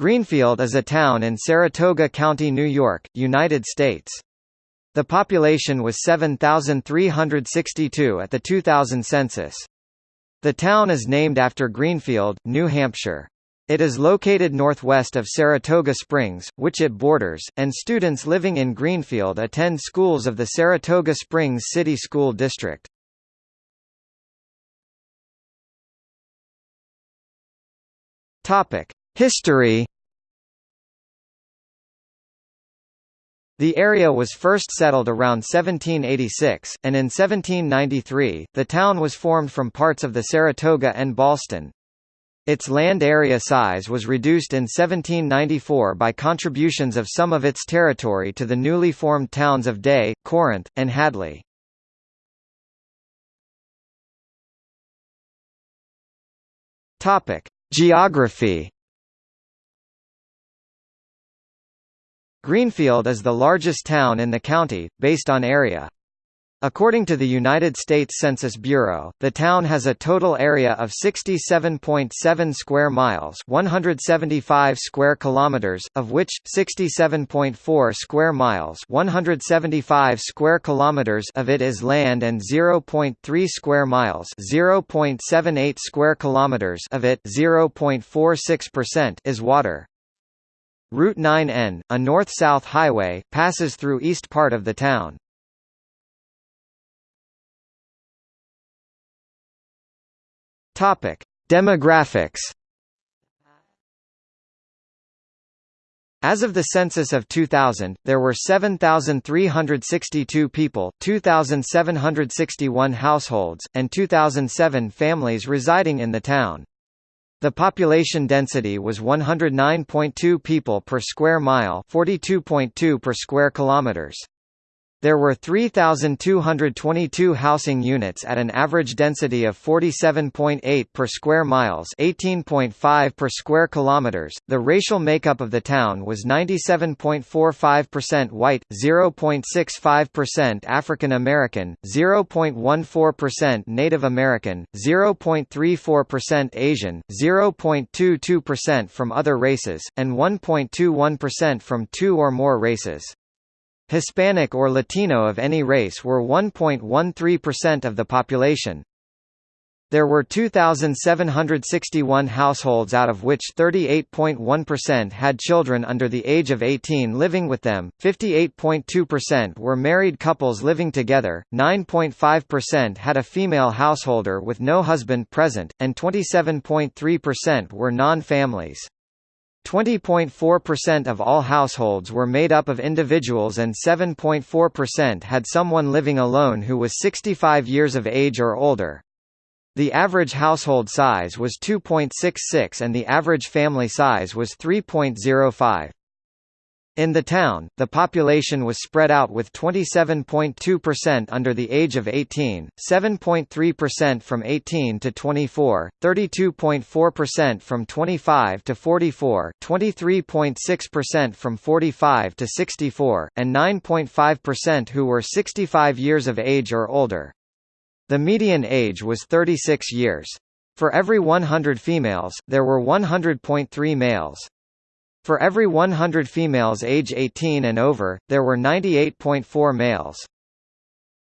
Greenfield is a town in Saratoga County, New York, United States. The population was 7,362 at the 2000 census. The town is named after Greenfield, New Hampshire. It is located northwest of Saratoga Springs, which it borders, and students living in Greenfield attend schools of the Saratoga Springs City School District. Topic: History The area was first settled around 1786, and in 1793, the town was formed from parts of the Saratoga and Ballston. Its land area size was reduced in 1794 by contributions of some of its territory to the newly formed towns of Day, Corinth, and Hadley. Geography Greenfield is the largest town in the county, based on area. According to the United States Census Bureau, the town has a total area of 67.7 square miles, 175 square kilometers, of which 67.4 square miles, 175 square kilometers of it is land and 0.3 square miles, 0.78 square kilometers of it, 0.46% is water. Route 9N, a north-south highway, passes through east part of the town. Topic: Demographics. As of the census of 2000, there were 7,362 people, 2,761 households, and 2,007 families residing in the town. The population density was 109.2 people per square mile, 42.2 per square kilometers. There were 3,222 housing units at an average density of 47.8 per square miles 18.5 per square kilometers. The racial makeup of the town was 97.45% white, 0.65% African American, 0.14% Native American, 0.34% Asian, 0.22% from other races, and 1.21% from two or more races. Hispanic or Latino of any race were 1.13% of the population. There were 2,761 households out of which 38.1% had children under the age of 18 living with them, 58.2% were married couples living together, 9.5% had a female householder with no husband present, and 27.3% were non-families. 20.4% of all households were made up of individuals and 7.4% had someone living alone who was 65 years of age or older. The average household size was 2.66 and the average family size was 3.05. In the town, the population was spread out with 27.2% under the age of 18, 7.3% from 18 to 24, 32.4% from 25 to 44, 23.6% from 45 to 64, and 9.5% who were 65 years of age or older. The median age was 36 years. For every 100 females, there were 100.3 males. For every 100 females age 18 and over, there were 98.4 males.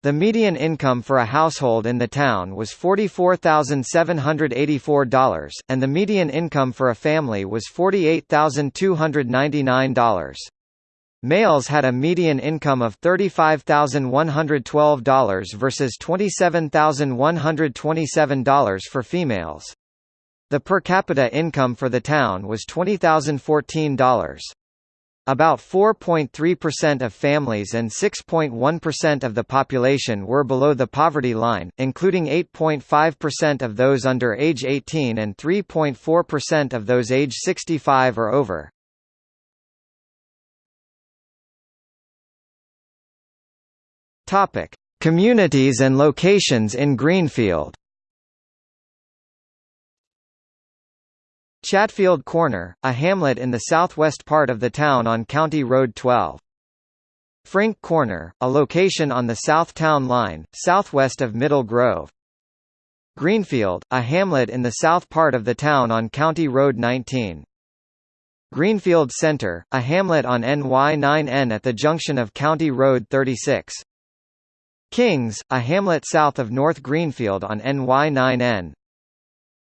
The median income for a household in the town was $44,784, and the median income for a family was $48,299. Males had a median income of $35,112 versus $27,127 for females. The per capita income for the town was $20,014. About 4.3% of families and 6.1% of the population were below the poverty line, including 8.5% of those under age 18 and 3.4% of those age 65 or over. Topic: Communities and locations in Greenfield. Chatfield Corner, a hamlet in the southwest part of the town on County Road 12. Frink Corner, a location on the south town line, southwest of Middle Grove. Greenfield, a hamlet in the south part of the town on County Road 19. Greenfield Center, a hamlet on NY9N at the junction of County Road 36. Kings, a hamlet south of North Greenfield on NY9N.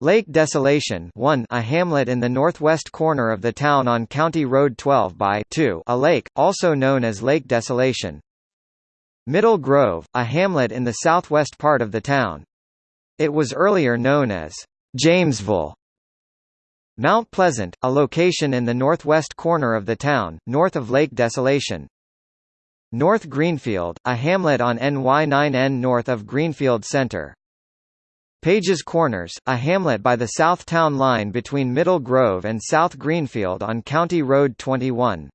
Lake Desolation 1 a hamlet in the northwest corner of the town on County Road 12 by 2 a lake, also known as Lake Desolation. Middle Grove, a hamlet in the southwest part of the town. It was earlier known as Jamesville. Mount Pleasant, a location in the northwest corner of the town, north of Lake Desolation. North Greenfield, a hamlet on NY9N north of Greenfield Center. Pages Corners, a hamlet by the south town line between Middle Grove and South Greenfield on County Road 21.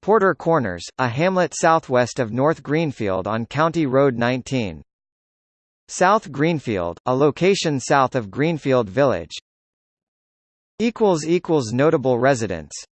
Porter Corners, a hamlet southwest of North Greenfield on County Road 19. South Greenfield, a location south of Greenfield Village. Notable residents